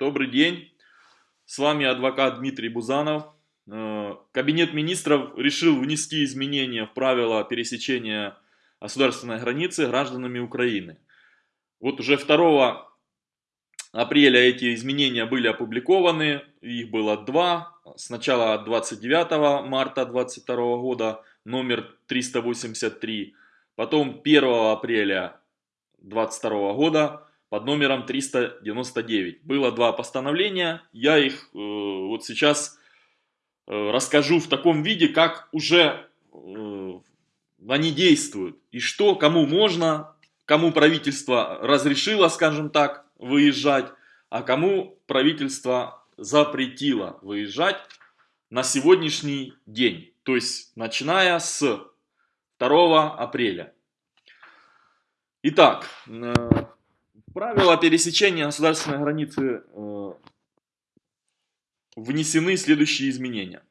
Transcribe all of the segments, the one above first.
добрый день. С вами адвокат Дмитрий Бузанов. Э, Кабинет министров решил внести изменения в правила пересечения государственной границы гражданами Украины. Вот уже 2 апреля эти изменения были опубликованы, их было два. Сначала 29 марта 2022 года, номер 383, потом 1 апреля 2022 года под номером 399. Было два постановления, я их э, вот сейчас э, расскажу в таком виде, как уже э, они действуют. И что, кому можно, кому правительство разрешило, скажем так, выезжать, а кому правительство запретило выезжать на сегодняшний день. То есть, начиная с 2 апреля. Итак, э, правила пересечения государственной границы э, внесены следующие изменения.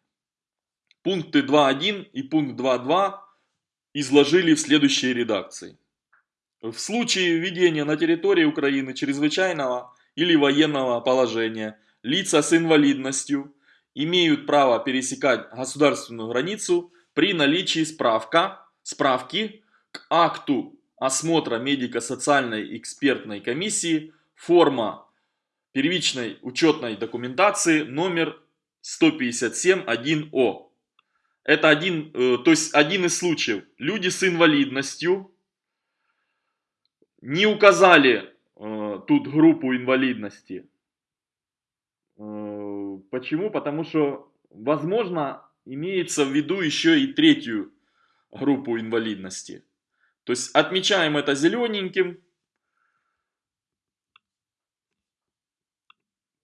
Пункты 2.1 и пункт 2.2 изложили в следующей редакции. В случае введения на территории Украины чрезвычайного или военного положения лица с инвалидностью имеют право пересекать государственную границу при наличии справка, справки к акту осмотра медико-социальной экспертной комиссии, форма первичной учетной документации номер 157.1О. Это один, э, то есть один из случаев. Люди с инвалидностью не указали э, тут группу инвалидности. Э, почему? Потому что, возможно, имеется в виду еще и третью группу инвалидности. То есть отмечаем это зелененьким.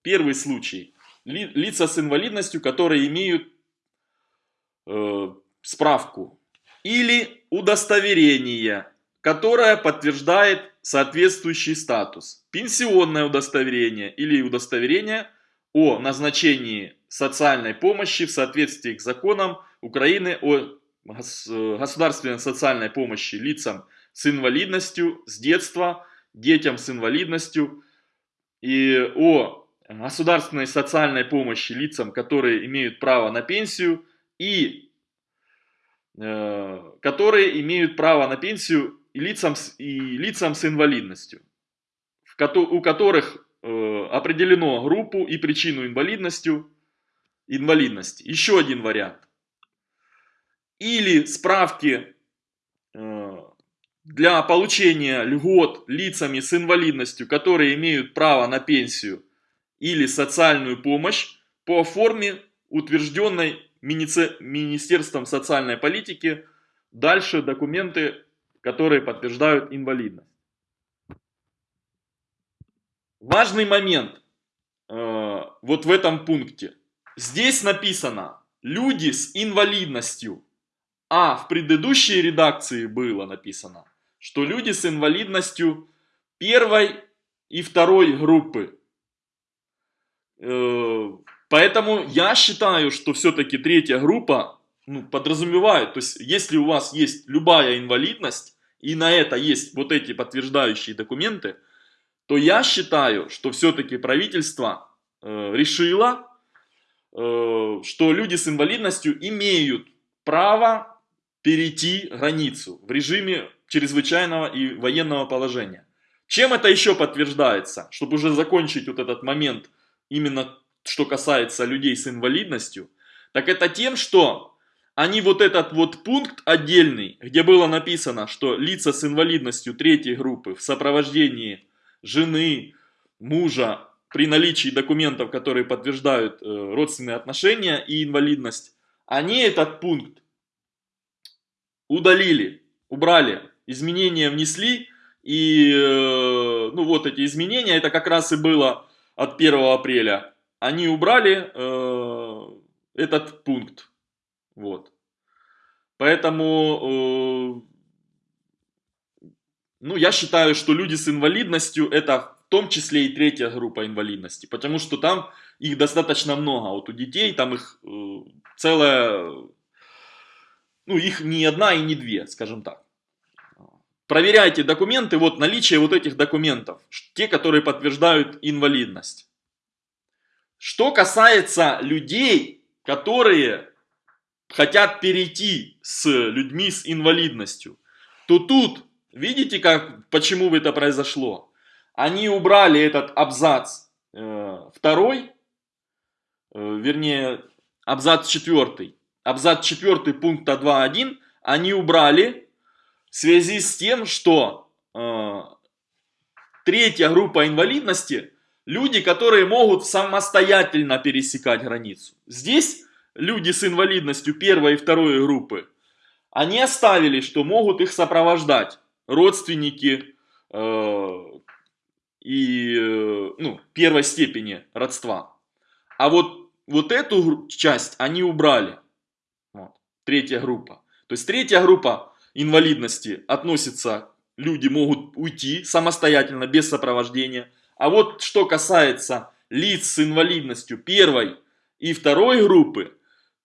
Первый случай. Лица с инвалидностью, которые имеют э, справку или удостоверение, которое подтверждает соответствующий статус. Пенсионное удостоверение или удостоверение о назначении социальной помощи в соответствии с законом Украины о государственной социальной помощи лицам с инвалидностью с детства, детям с инвалидностью и о государственной социальной помощи лицам, которые имеют право на пенсию и э, которые имеют право на пенсию и лицам, и лицам с инвалидностью, у которых э, определено группу и причину инвалидностью, инвалидности. Еще один вариант или справки э, для получения льгот лицами с инвалидностью, которые имеют право на пенсию или социальную помощь по форме, утвержденной Министерством социальной политики, дальше документы, которые подтверждают инвалидность. Важный момент э, вот в этом пункте. Здесь написано «люди с инвалидностью». А в предыдущей редакции было написано, что люди с инвалидностью первой и второй группы. Э, поэтому я считаю, что все-таки третья группа ну, подразумевает, то есть если у вас есть любая инвалидность, и на это есть вот эти подтверждающие документы, то я считаю, что все-таки правительство э, решило, э, что люди с инвалидностью имеют право перейти границу в режиме чрезвычайного и военного положения. Чем это еще подтверждается? Чтобы уже закончить вот этот момент, именно что касается людей с инвалидностью, так это тем, что они вот этот вот пункт отдельный, где было написано, что лица с инвалидностью третьей группы в сопровождении жены, мужа, при наличии документов, которые подтверждают э, родственные отношения и инвалидность, они этот пункт удалили, убрали, изменения внесли, и э, ну вот эти изменения, это как раз и было от 1 апреля, они убрали э, этот пункт, вот. Поэтому, э, ну, я считаю, что люди с инвалидностью это в том числе и третья группа инвалидности, потому что там их достаточно много, вот у детей там их э, целая ну, их не одна и не две, скажем так. Проверяйте документы, вот наличие вот этих документов, те, которые подтверждают инвалидность. Что касается людей, которые хотят перейти с людьми с инвалидностью, то тут, видите, как, почему это произошло? Они убрали этот абзац э, второй, э, вернее, абзац четвертый. Абзац четвертый пункта 2.1 они убрали в связи с тем, что э, третья группа инвалидности – люди, которые могут самостоятельно пересекать границу. Здесь люди с инвалидностью первой и второй группы, они оставили, что могут их сопровождать родственники э, и э, ну, первой степени родства. А вот, вот эту часть они убрали. Третья группа. То есть третья группа инвалидности относится, люди могут уйти самостоятельно, без сопровождения. А вот что касается лиц с инвалидностью первой и второй группы,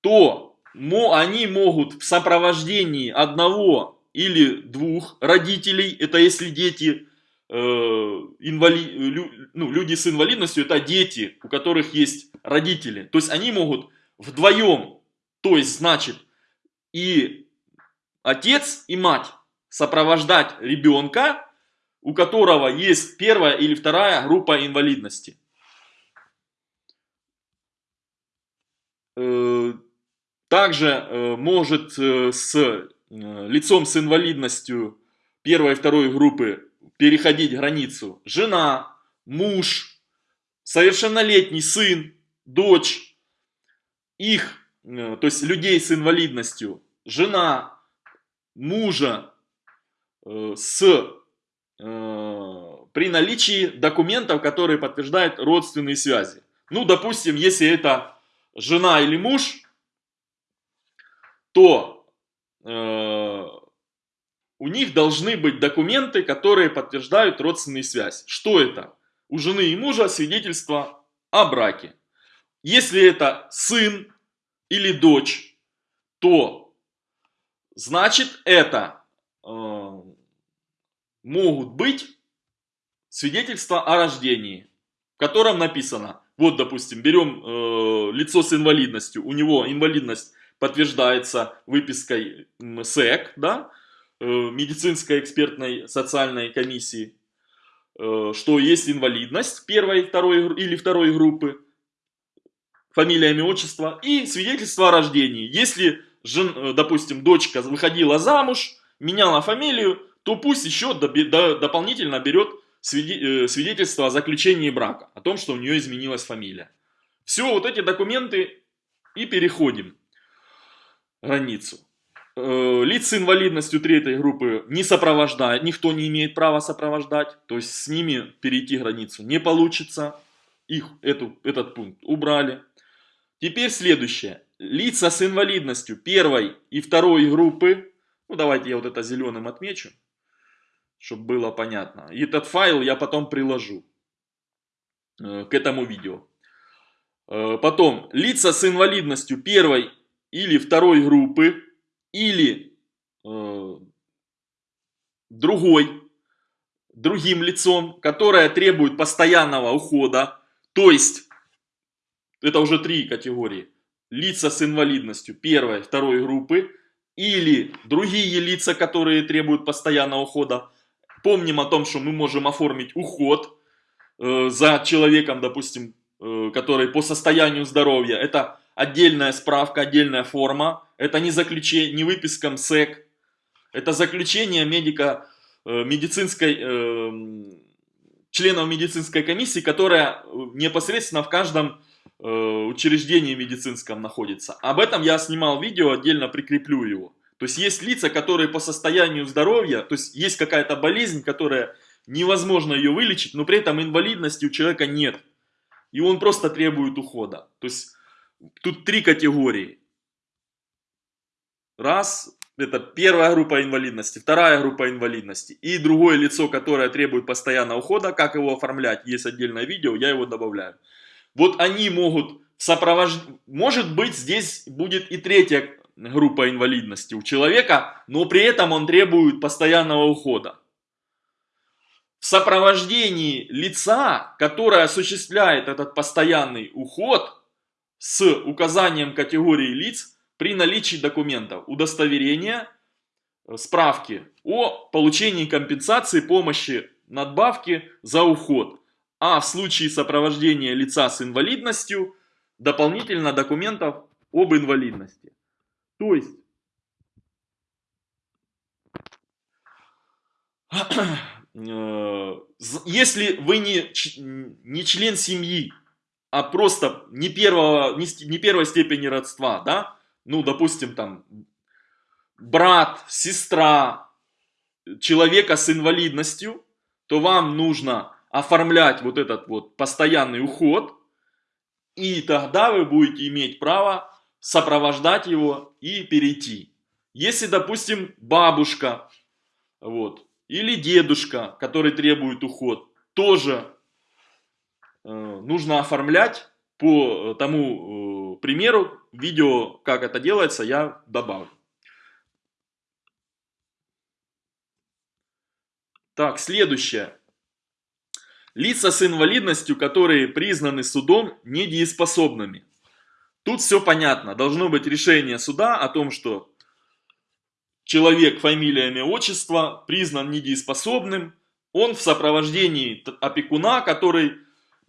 то они могут в сопровождении одного или двух родителей, это если дети, э, инвали, лю, ну, люди с инвалидностью, это дети, у которых есть родители. То есть они могут вдвоем, то есть значит и отец, и мать сопровождать ребенка, у которого есть первая или вторая группа инвалидности. Э, также э, может э, с лицом с инвалидностью первой и второй группы переходить границу жена, муж, совершеннолетний сын, дочь, их, то есть людей с инвалидностью, жена, мужа с, при наличии документов, которые подтверждают родственные связи. Ну, допустим, если это жена или муж, то э, у них должны быть документы, которые подтверждают родственную связь. Что это? У жены и мужа свидетельство о браке. Если это сын или дочь, то значит это э, могут быть свидетельства о рождении, в котором написано, вот допустим, берем э, лицо с инвалидностью, у него инвалидность подтверждается выпиской СЭК, да, э, медицинской экспертной социальной комиссии, э, что есть инвалидность первой, второй или второй группы, фамилия, имя, отчество и свидетельство о рождении. Если, жен, э, допустим, дочка выходила замуж, меняла фамилию, то пусть еще дополнительно берет свидетельство о заключении брака, о том, что у нее изменилась фамилия. Все, вот эти документы и переходим границу. Э, лиц с инвалидностью третьей группы не сопровождает, никто не имеет права сопровождать, то есть с ними перейти границу не получится. Их эту, этот пункт убрали. Теперь следующее. Лица с инвалидностью первой и второй группы, ну давайте я вот это зеленым отмечу, чтобы было понятно. И этот файл я потом приложу э, к этому видео. Э, потом, лица с инвалидностью первой или второй группы, или э, другой, другим лицом, которое требует постоянного ухода, то есть, это уже три категории, лица с инвалидностью первой, второй группы, или другие лица, которые требуют постоянного ухода. Помним о том, что мы можем оформить уход э, за человеком, допустим, э, который по состоянию здоровья. Это отдельная справка, отдельная форма. Это не заключение, не выписка МСЭК. Это заключение медика, э, медицинской, э, членов медицинской комиссии, которая непосредственно в каждом э, учреждении медицинском находится. Об этом я снимал видео, отдельно прикреплю его. То есть есть лица, которые по состоянию здоровья, то есть есть какая-то болезнь, которая невозможно ее вылечить, но при этом инвалидности у человека нет. И он просто требует ухода. То есть Тут три категории. Раз, это первая группа инвалидности, вторая группа инвалидности и другое лицо, которое требует постоянного ухода, как его оформлять, есть отдельное видео, я его добавляю. Вот они могут сопровождать, может быть здесь будет и третья группа инвалидности у человека, но при этом он требует постоянного ухода. в сопровождении лица, которое осуществляет этот постоянный уход с указанием категории лиц при наличии документов, удостоверения, справки о получении компенсации, помощи, надбавки за уход. А в случае сопровождения лица с инвалидностью, дополнительно документов об инвалидности. То есть, э, если вы не, не член семьи, а просто не, первого, не, не первой степени родства, да, ну, допустим, там, брат, сестра человека с инвалидностью, то вам нужно оформлять вот этот вот постоянный уход, и тогда вы будете иметь право сопровождать его и перейти. Если, допустим, бабушка, вот, или дедушка, который требует уход, тоже э, нужно оформлять по тому э, примеру, видео, как это делается, я добавлю. Так, следующее. Лица с инвалидностью, которые признаны судом недееспособными. Тут все понятно. Должно быть решение суда о том, что человек, фамилия, имя, отчество признан недееспособным. Он в сопровождении опекуна, который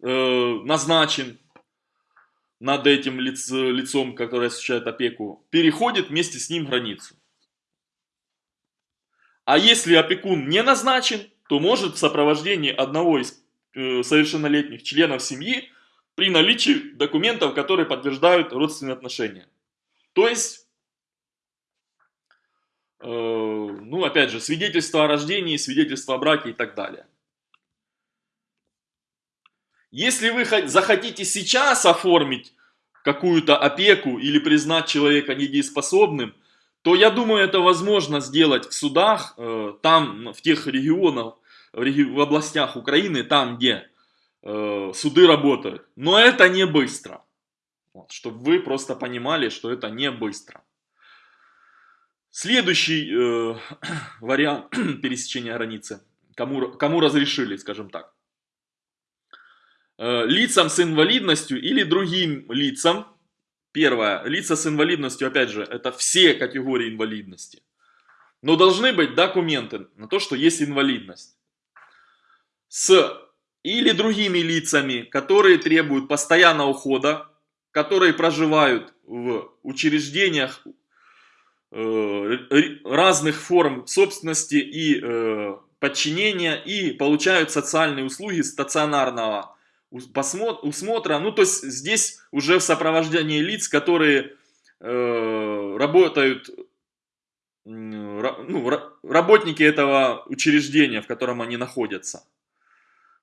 э, назначен над этим лиц, лицом, которое осуществляет опеку, переходит вместе с ним границу. А если опекун не назначен, то может в сопровождении одного из совершеннолетних членов семьи при наличии документов, которые подтверждают родственные отношения. То есть, э, ну опять же, свидетельство о рождении, свидетельство о браке и так далее. Если вы захотите сейчас оформить какую-то опеку или признать человека недееспособным, то я думаю, это возможно сделать в судах, э, там, в тех регионах, в областях Украины, там, где э, суды работают. Но это не быстро. Вот, чтобы вы просто понимали, что это не быстро. Следующий э, вариант пересечения границы. Кому, кому разрешили, скажем так. Э, лицам с инвалидностью или другим лицам. Первое. Лица с инвалидностью, опять же, это все категории инвалидности. Но должны быть документы на то, что есть инвалидность с или другими лицами, которые требуют постоянного ухода, которые проживают в учреждениях э, разных форм собственности и э, подчинения и получают социальные услуги стационарного усмотра. Ну, то есть здесь уже в сопровождении лиц, которые э, работают, ну, работники этого учреждения, в котором они находятся.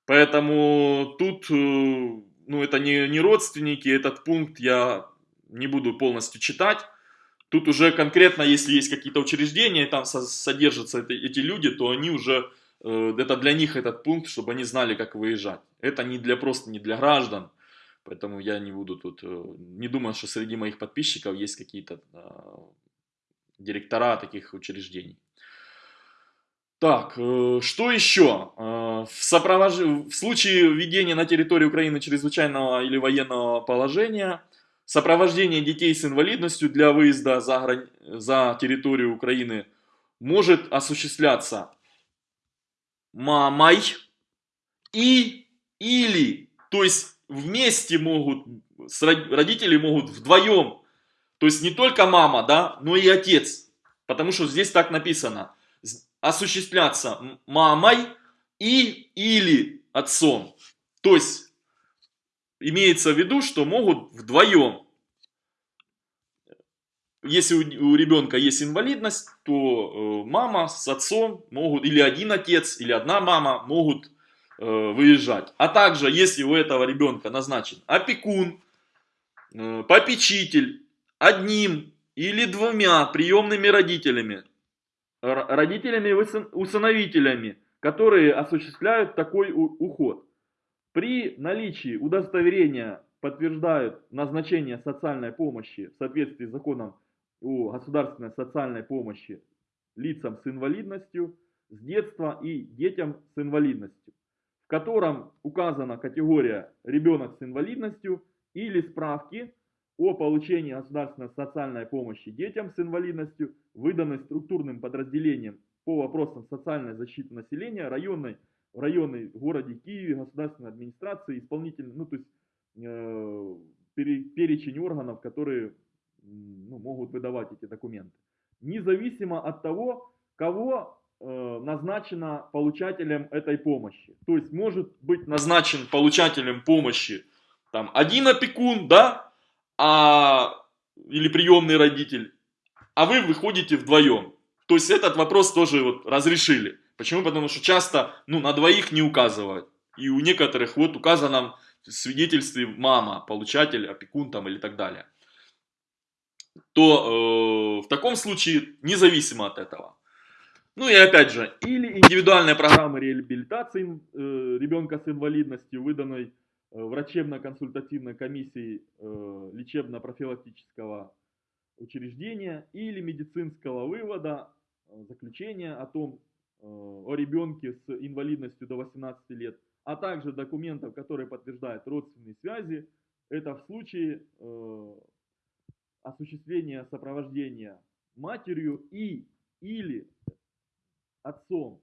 Поэтому тут, э, ну, это не, не родственники, этот пункт я не буду полностью читать. Тут уже конкретно, если есть какие-то учреждения, там содержатся эти люди, то они уже, э, это для них этот пункт, чтобы они знали, как выезжать. Это не для, просто не для граждан, поэтому я не буду тут, э, не думаю, что среди моих подписчиков есть какие-то директора таких учреждений. Так, э, что еще? Э, в, сопровож... в случае введения на территории Украины чрезвычайного или военного положения, сопровождение детей с инвалидностью для выезда за, грани... за территорию Украины может осуществляться мамой и или, то есть вместе могут, родители могут вдвоем, то есть не только мама, да, но и отец, потому что здесь так написано – осуществляться мамой и или отцом. То есть имеется в виду, что могут вдвоем. Если у, у ребенка есть инвалидность, то э, мама с отцом могут, или один отец, или одна мама могут э, выезжать. А также, если у этого ребенка назначен опекун, э, попечитель, одним или двумя приемными родителями, родителями и усыновителями, которые осуществляют такой уход. При наличии удостоверения подтверждают назначение социальной помощи в соответствии с законом о государственной социальной помощи лицам с инвалидностью, с детства и детям с инвалидностью, в котором указана категория ребенок с инвалидностью или справки о получении государственной социальной помощи детям с инвалидностью, выданной структурным подразделением по вопросам социальной защиты населения районной, в районной городе Киеве, государственной администрации, исполнительной, ну то есть э, перечень органов, которые ну, могут выдавать эти документы. Независимо от того, кого э, назначено получателем этой помощи. То есть может быть назначен получателем помощи там один опекун, да, а, или приемный родитель, а вы выходите вдвоем. То есть этот вопрос тоже вот разрешили. Почему? Потому что часто ну, на двоих не указывают. И у некоторых вот указано в свидетельстве мама, получатель, опекун там или так далее. То э, в таком случае, независимо от этого. Ну и опять же, или индивидуальная программа реабилитации э, ребенка с инвалидностью, выданной врачебно-консультативной комиссии э, лечебно-профилактического учреждения или медицинского вывода, э, заключения о том, о ребенке с инвалидностью до 18 лет, а также документов, которые подтверждают родственные связи. Это в случае осуществления сопровождения матерью и или отцом,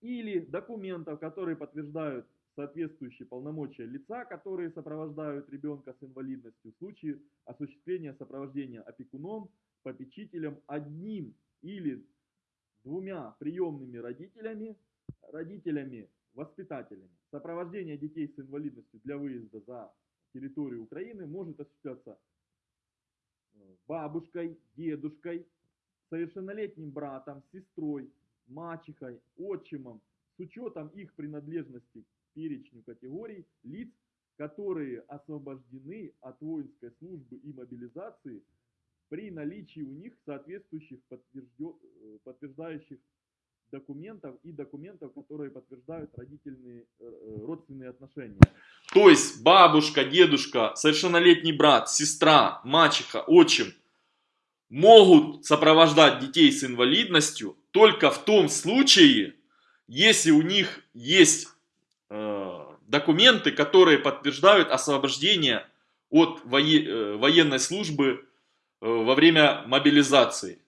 или документов, которые подтверждают соответствующие полномочия лица, которые сопровождают ребенка с инвалидностью в случае осуществления сопровождения опекуном, попечителем одним или двумя приемными родителями, родителями, воспитателями. Сопровождение детей с инвалидностью для выезда за территорию Украины может осуществляться э, бабушкой, дедушкой, совершеннолетним братом, сестрой, мачехой, отчимом, с учетом их принадлежности перечню категорий лиц, которые освобождены от воинской службы и мобилизации при наличии у них соответствующих э, подтверждающих документов и документов, которые подтверждают родительные, э, э, родственные отношения. То есть бабушка, дедушка, совершеннолетний брат, сестра, мачеха, отчим могут сопровождать детей с инвалидностью только в том случае, если у них есть документы, которые подтверждают освобождение от э, военной службы э, во время мобилизации.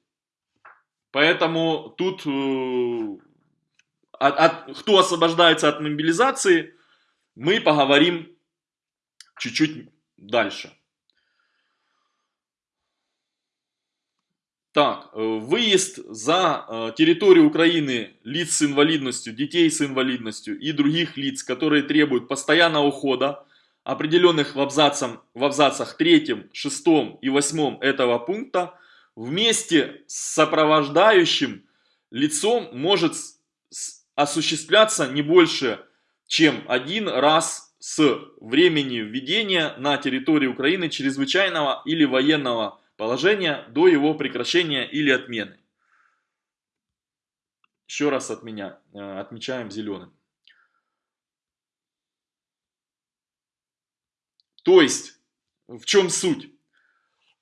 Поэтому тут э, от, от, кто освобождается от мобилизации, мы поговорим чуть-чуть дальше. Так, э, выезд за э, территорию Украины лиц с инвалидностью, детей с инвалидностью и других лиц, которые требуют постоянного ухода, определенных в, абзацам, в абзацах 3, 6 и 8 этого пункта, вместе с сопровождающим лицом может осуществляться не больше, чем один раз с времени введения на территории Украины чрезвычайного или военного положения до его прекращения или отмены. Еще раз от меня э, отмечаем зеленым. То есть, в чем суть?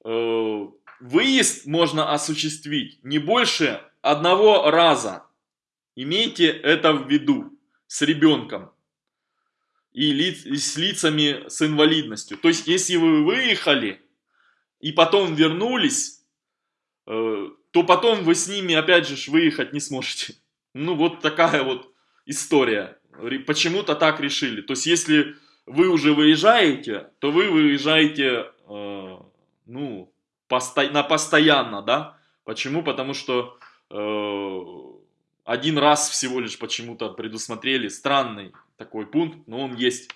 Э, выезд можно осуществить не больше одного раза. Имейте это в виду с ребенком и, лиц, и с лицами с инвалидностью. То есть, если вы выехали и потом вернулись, э, то потом вы с ними опять же выехать не сможете. Ну вот такая вот история. Почему-то так решили. То есть если вы уже выезжаете, то вы выезжаете э, ну, посто на постоянно, да? Почему? Потому что э, один раз всего лишь почему-то предусмотрели странный такой пункт, но он есть.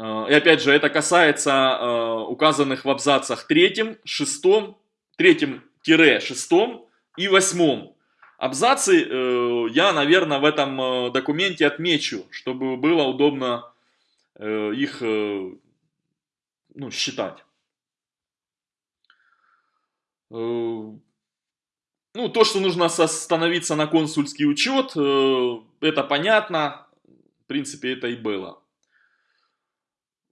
Э, и опять же, это касается э, указанных в абзацах третьем, шестом, третьем-шестом и восьмом. Абзацы э, я, наверное, в этом документе отмечу, чтобы было удобно их ну, считать. Ну, то, что нужно остановиться на консульский учет, это понятно. В принципе, это и было.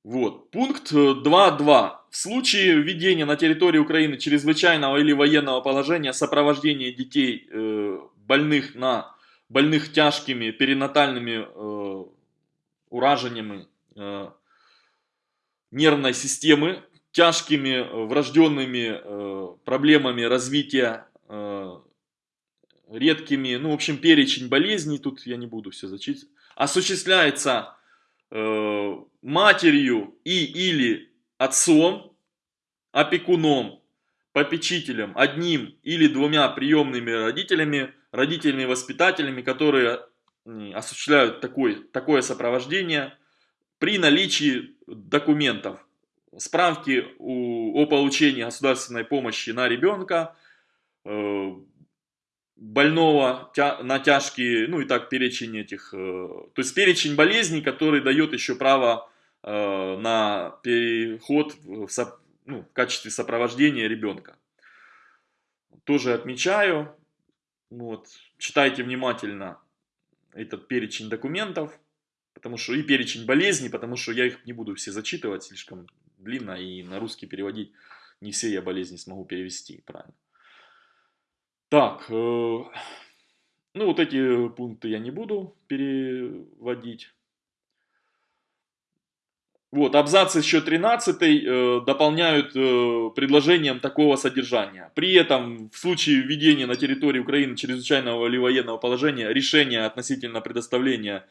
Вот. Пункт 2.2. Э, В случае введения на территории Украины чрезвычайного или военного положения сопровождения детей э, больных на больных тяжкими перинатальными э, уражениями э, нервной системы, тяжкими э, врожденными э, проблемами развития, э, редкими, ну, в общем, перечень болезней, тут я не буду все зачитывать, осуществляется э, матерью и или отцом, опекуном, попечителем, одним или двумя приемными родителями, родителями-воспитателями, которые осуществляют такой, такое сопровождение при наличии документов, справки о получении государственной помощи на ребенка, э, больного на тяжкие, ну и так перечень этих, э, то есть перечень болезней, который дает еще право э, на переход в, ну, в качестве сопровождения ребенка. Тоже отмечаю, вот, читайте внимательно этот перечень документов, потому что и перечень болезней, потому что я их не буду все зачитывать, слишком длинно, и на русский переводить не все я болезни смогу перевести правильно. Так, э, ну вот эти пункты я не буду переводить. Вот, абзац еще 13 э, дополняют э, предложением такого содержания. При этом, в случае введения на территории Украины чрезвычайного или военного положения, решение относительно предоставления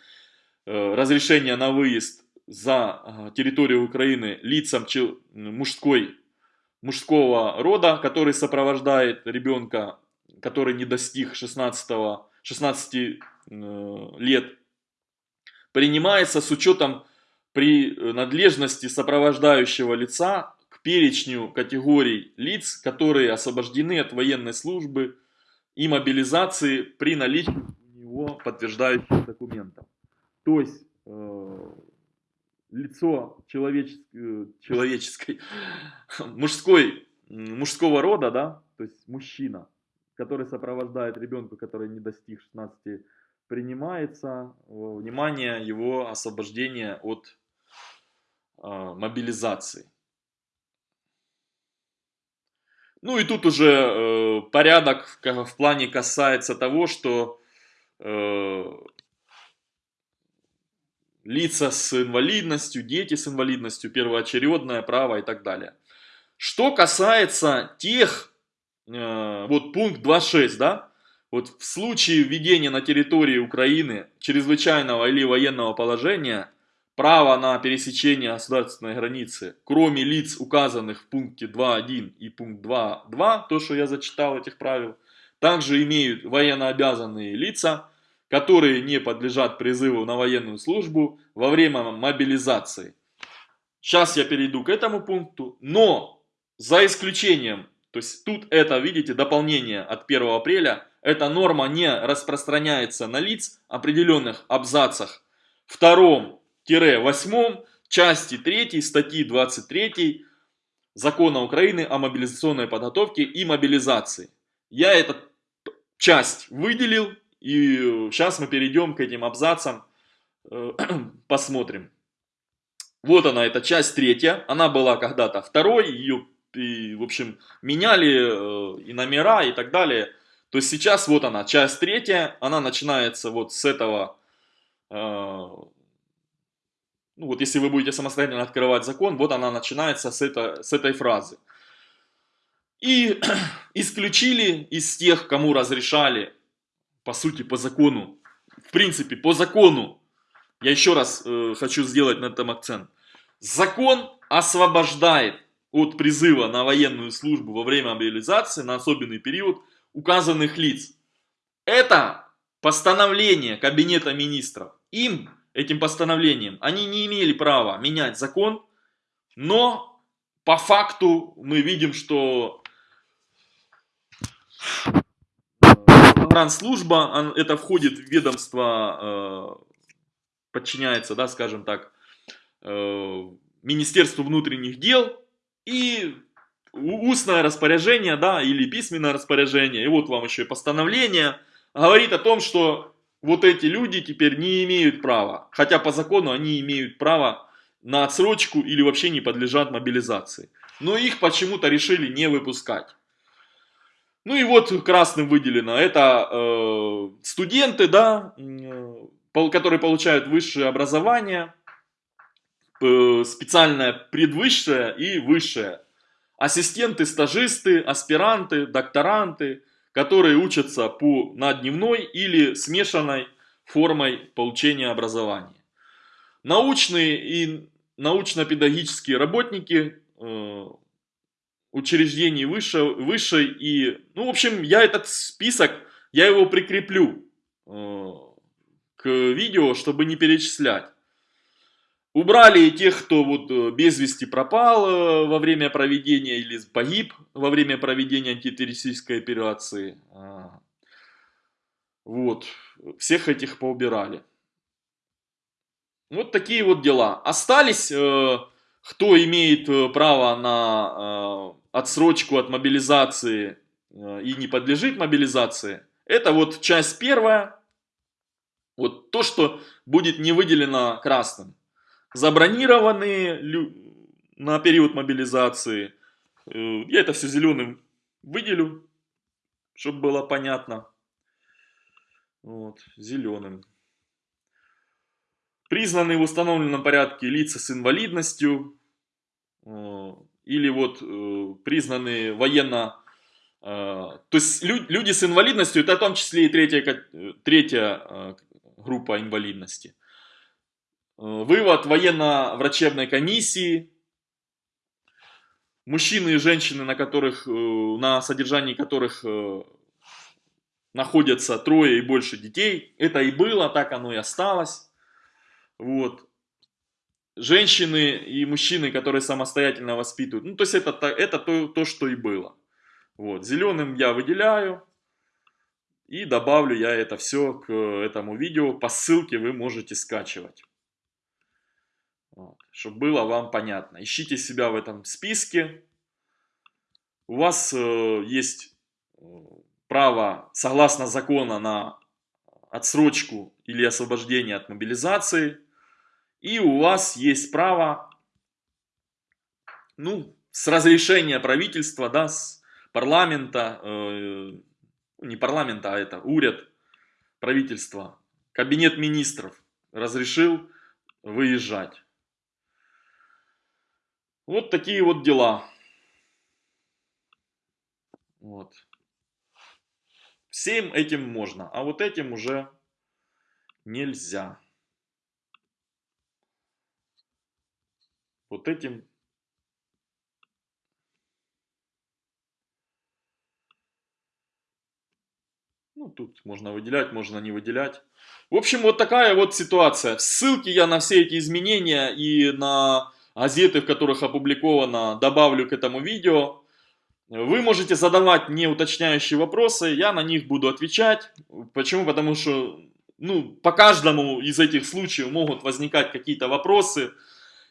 э, разрешения на выезд за территорию Украины лицам мужской, мужского рода, который сопровождает ребенка, который не достиг 16, 16 э, лет, принимается с учетом при э, надлежности сопровождающего лица к перечню категорий лиц, которые освобождены от военной службы и мобилизации при наличии у него подтверждающих документов. То есть э, лицо человеческой, э, человеческой мужской, мужского рода, да, то есть мужчина, который сопровождает ребенка, который не достиг 16, принимается внимание его освобождения от а, мобилизации. Ну и тут уже э, порядок в, в плане касается того, что э, лица с инвалидностью, дети с инвалидностью, первоочередное право и так далее. Что касается тех, э, вот пункт 2.6, да, вот в случае введения на территории Украины чрезвычайного или военного положения – право на пересечение государственной границы, кроме лиц, указанных в пункте 2.1 и пункт 2.2, то, что я зачитал этих правил, также имеют военнообязанные лица, которые не подлежат призыву на военную службу во время мобилизации. Сейчас я перейду к этому пункту, но за исключением, то есть тут это, видите, дополнение от 1 апреля, эта норма не распространяется на лиц, определенных абзацах втором 8 части 3 статьи 23 Закона Украины о мобилизационной подготовке и мобилизации. Я эту часть выделил, и сейчас мы перейдем к этим абзацам, э, посмотрим. Вот она, эта часть третья, она была когда-то второй, ее, и, в общем, меняли э, и номера и так далее. То есть сейчас вот она, часть третья, она начинается вот с этого э, ну вот если вы будете самостоятельно открывать закон, вот она начинается с, это, с этой фразы. И исключили из тех, кому разрешали, по сути, по закону, в принципе, по закону, я еще раз э, хочу сделать на этом акцент, закон освобождает от призыва на военную службу во время мобилизации на особенный период указанных лиц. Это постановление Кабинета Министров. Им этим постановлением. Они не имели права менять закон, но по факту мы видим, что служба, это входит в ведомство, э, подчиняется, да, скажем так, э, Министерству внутренних дел и устное распоряжение, да, или письменное распоряжение, и вот вам еще и постановление, говорит о том, что вот эти люди теперь не имеют права, хотя по закону они имеют право на отсрочку или вообще не подлежат мобилизации. Но их почему-то решили не выпускать. Ну и вот красным выделено, это э, студенты, да, э, которые получают высшее образование, специальное предвысшее и высшее. Ассистенты, стажисты, аспиранты, докторанты, которые учатся по, на дневной или смешанной формой получения образования. Научные и научно-педагогические работники э, учреждений высшей, высшей и, ну, в общем, я этот список, я его прикреплю э, к видео, чтобы не перечислять. Убрали тех, кто вот э, без вести пропал э, во время проведения или погиб во время проведения антитеррористической операции. А. Вот, всех этих поубирали. Вот такие вот дела. Остались, э, кто имеет право на отсрочку от мобилизации и не подлежит мобилизации. Это вот часть первая. Вот то, что будет не выделено красным забронированные на период мобилизации. Э, я это все зеленым выделю, чтобы было понятно. Вот, зеленым. Признанные в установленном порядке лица с инвалидностью. Э, или вот э, признанные военно... То есть люди с инвалидностью, это в том числе и третья, третья группа инвалидности. Э, вывод военно-врачебной комиссии. Мужчины и женщины, на, которых, э, на содержании которых э, находятся трое и больше детей. Это и было, так оно и осталось. Вот. Женщины и мужчины, которые самостоятельно воспитывают. Ну, то есть это, это то, то, что и было. Вот. Зеленым я выделяю. И добавлю я это все к этому видео. По ссылке вы можете скачивать. Чтобы было вам понятно. Ищите себя в этом списке. У вас э, есть э, право, согласно закона, на отсрочку или освобождение от мобилизации. И у вас есть право, ну, с разрешения правительства, да, с парламента, э, не парламента, а это уряд правительства, кабинет министров разрешил выезжать. Вот такие вот дела. Вот. Всем этим можно, а вот этим уже нельзя. Вот этим Ну, тут можно выделять, можно не выделять. В общем, вот такая вот ситуация. Ссылки я на все эти изменения и на газеты, в которых опубликовано, добавлю к этому видео. Вы можете задавать мне уточняющие вопросы, я на них буду отвечать. Почему? Потому что ну, по каждому из этих случаев могут возникать какие-то вопросы.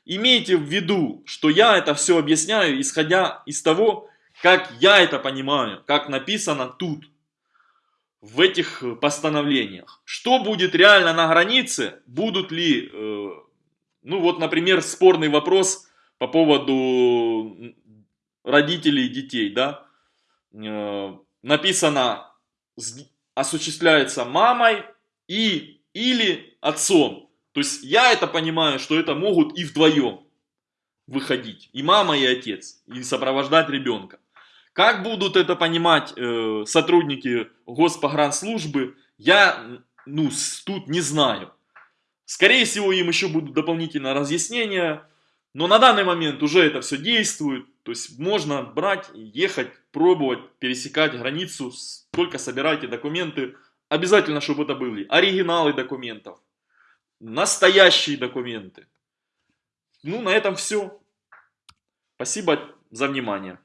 Имейте в виду, что я это все объясняю, исходя из того, как я это понимаю, как написано тут, в этих постановлениях. Что будет реально на границе, будут ли э, ну вот, например, спорный вопрос по поводу родителей и детей, да. Э, написано, осуществляется мамой и или отцом. То есть я это понимаю, что это могут и вдвоем выходить. И мама, и отец. И сопровождать ребенка. Как будут это понимать э, сотрудники Госпогранслужбы, я ну, тут не знаю. Скорее всего, им еще будут дополнительные разъяснения, но на данный момент уже это все действует. То есть можно брать, ехать, пробовать, пересекать границу, только собирайте документы. Обязательно, чтобы это были оригиналы документов, настоящие документы. Ну, на этом все. Спасибо за внимание.